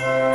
뭐